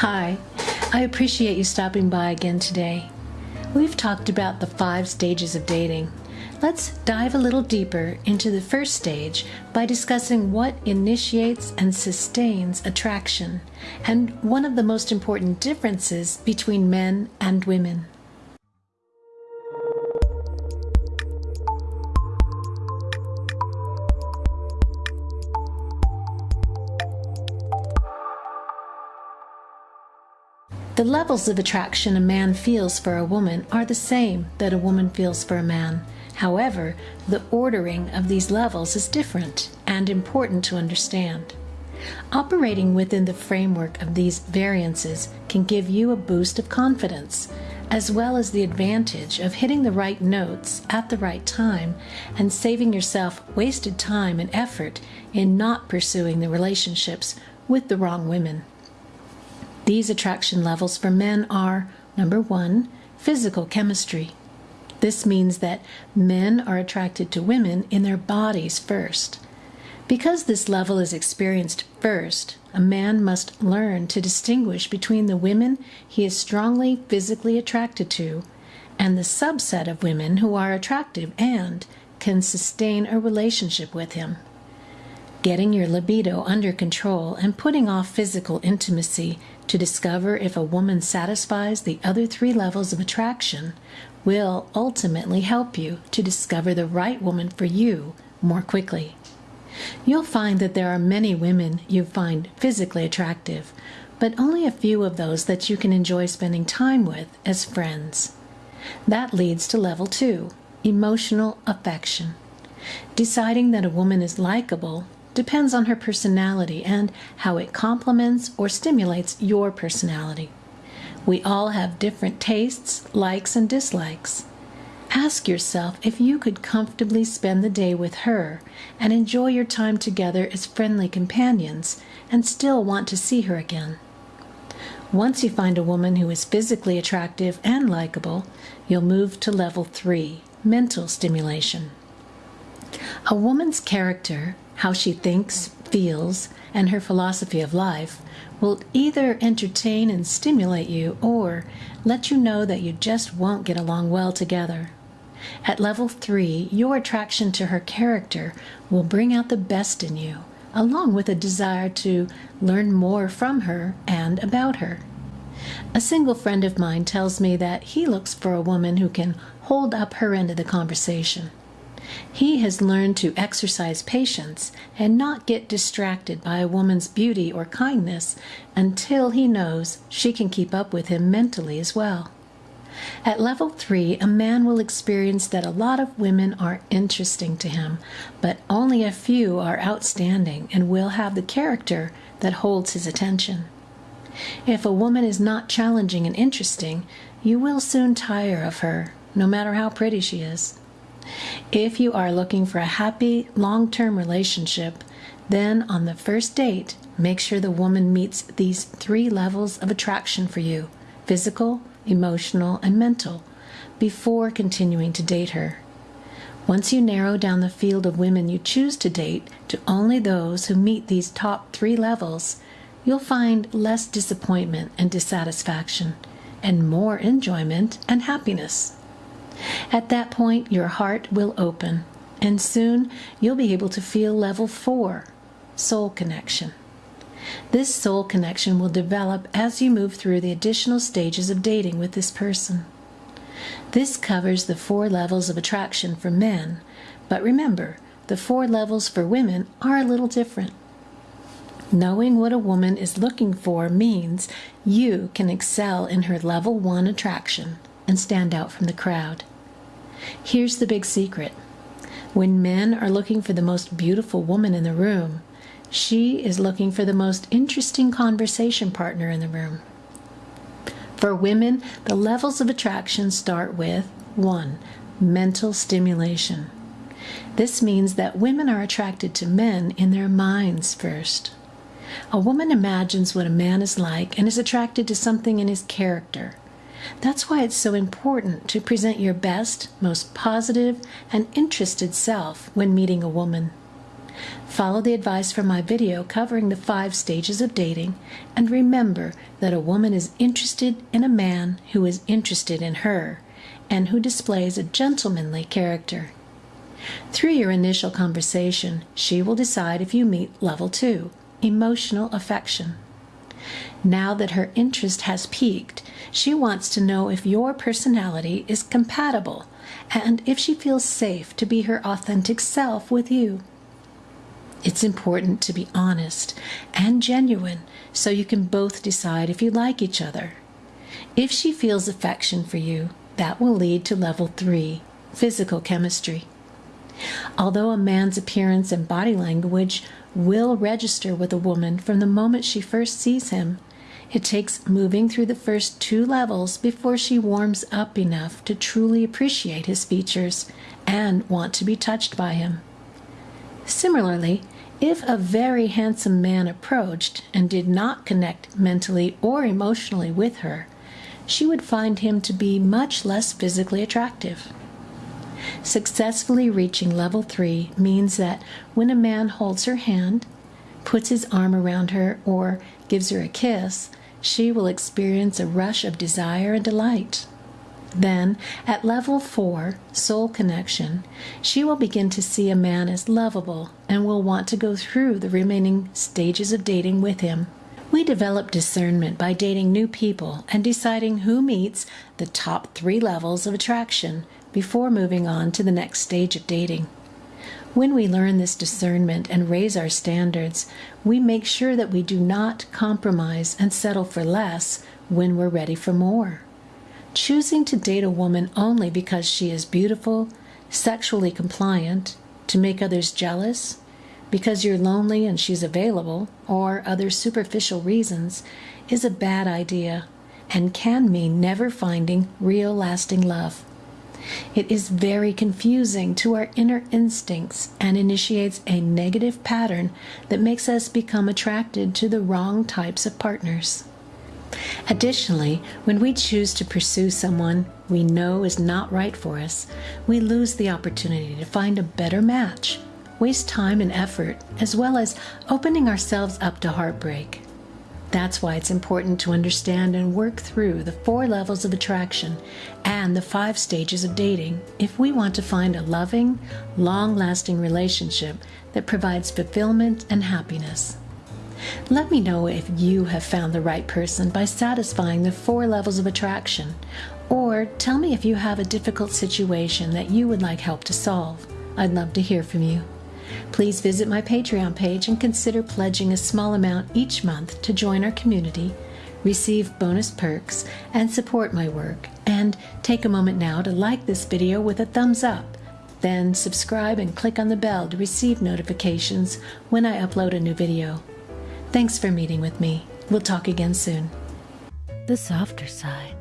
Hi, I appreciate you stopping by again today. We've talked about the five stages of dating. Let's dive a little deeper into the first stage by discussing what initiates and sustains attraction and one of the most important differences between men and women. The levels of attraction a man feels for a woman are the same that a woman feels for a man. However, the ordering of these levels is different and important to understand. Operating within the framework of these variances can give you a boost of confidence, as well as the advantage of hitting the right notes at the right time and saving yourself wasted time and effort in not pursuing the relationships with the wrong women. These attraction levels for men are number one, physical chemistry. This means that men are attracted to women in their bodies first. Because this level is experienced first, a man must learn to distinguish between the women he is strongly physically attracted to and the subset of women who are attractive and can sustain a relationship with him. Getting your libido under control and putting off physical intimacy to discover if a woman satisfies the other three levels of attraction will ultimately help you to discover the right woman for you more quickly. You'll find that there are many women you find physically attractive, but only a few of those that you can enjoy spending time with as friends. That leads to level two emotional affection. Deciding that a woman is likable depends on her personality and how it complements or stimulates your personality. We all have different tastes, likes, and dislikes. Ask yourself if you could comfortably spend the day with her and enjoy your time together as friendly companions and still want to see her again. Once you find a woman who is physically attractive and likable, you'll move to level three mental stimulation. A woman's character how she thinks, feels, and her philosophy of life will either entertain and stimulate you or let you know that you just won't get along well together. At level three, your attraction to her character will bring out the best in you, along with a desire to learn more from her and about her. A single friend of mine tells me that he looks for a woman who can hold up her end of the conversation. He has learned to exercise patience and not get distracted by a woman's beauty or kindness until he knows she can keep up with him mentally as well. At level three, a man will experience that a lot of women are interesting to him, but only a few are outstanding and will have the character that holds his attention. If a woman is not challenging and interesting, you will soon tire of her, no matter how pretty she is. If you are looking for a happy, long term relationship, then on the first date, make sure the woman meets these three levels of attraction for you physical, emotional, and mental before continuing to date her. Once you narrow down the field of women you choose to date to only those who meet these top three levels, you'll find less disappointment and dissatisfaction, and more enjoyment and happiness. At that point, your heart will open, and soon you'll be able to feel level four soul connection. This soul connection will develop as you move through the additional stages of dating with this person. This covers the four levels of attraction for men, but remember, the four levels for women are a little different. Knowing what a woman is looking for means you can excel in her level one attraction and stand out from the crowd. Here's the big secret when men are looking for the most beautiful woman in the room, she is looking for the most interesting conversation partner in the room. For women, the levels of attraction start with 1. Mental stimulation. This means that women are attracted to men in their minds first. A woman imagines what a man is like and is attracted to something in his character. That's why it's so important to present your best, most positive, and interested self when meeting a woman. Follow the advice from my video covering the five stages of dating, and remember that a woman is interested in a man who is interested in her and who displays a gentlemanly character. Through your initial conversation, she will decide if you meet level two, emotional affection. Now that her interest has peaked, she wants to know if your personality is compatible and if she feels safe to be her authentic self with you. It's important to be honest and genuine so you can both decide if you like each other. If she feels affection for you, that will lead to level three physical chemistry. Although a man's appearance and body language will register with a woman from the moment she first sees him, it takes moving through the first two levels before she warms up enough to truly appreciate his features and want to be touched by him. Similarly, if a very handsome man approached and did not connect mentally or emotionally with her, she would find him to be much less physically attractive. Successfully reaching level three means that when a man holds her hand, puts his arm around her, or gives her a kiss, she will experience a rush of desire and delight. Then, at level four, soul connection, she will begin to see a man as lovable and will want to go through the remaining stages of dating with him. We develop discernment by dating new people and deciding who meets the top three levels of attraction before moving on to the next stage of dating. When we learn this discernment and raise our standards, we make sure that we do not compromise and settle for less when we're ready for more choosing to date a woman only because she is beautiful, sexually compliant, to make others jealous, because you're lonely and she's available, or other superficial reasons, is a bad idea and can mean never finding real lasting love. It is very confusing to our inner instincts and initiates a negative pattern that makes us become attracted to the wrong types of partners. Additionally, when we choose to pursue someone we know is not right for us, we lose the opportunity to find a better match, waste time and effort, as well as opening ourselves up to heartbreak. That's why it's important to understand and work through the four levels of attraction and the five stages of dating if we want to find a loving, long lasting relationship that provides fulfillment and happiness. Let me know if you have found the right person by satisfying the four levels of attraction, or tell me if you have a difficult situation that you would like help to solve. I'd love to hear from you. Please visit my Patreon page and consider pledging a small amount each month to join our community, receive bonus perks, and support my work. And take a moment now to like this video with a thumbs up. Then subscribe and click on the bell to receive notifications when I upload a new video. Thanks for meeting with me. We'll talk again soon. The softer side.